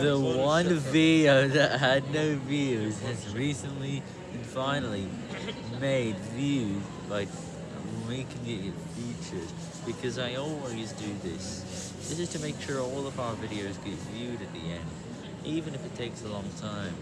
The one video that had no views has recently and finally made views by making it featured because I always do this. This is to make sure all of our videos get viewed at the end, even if it takes a long time.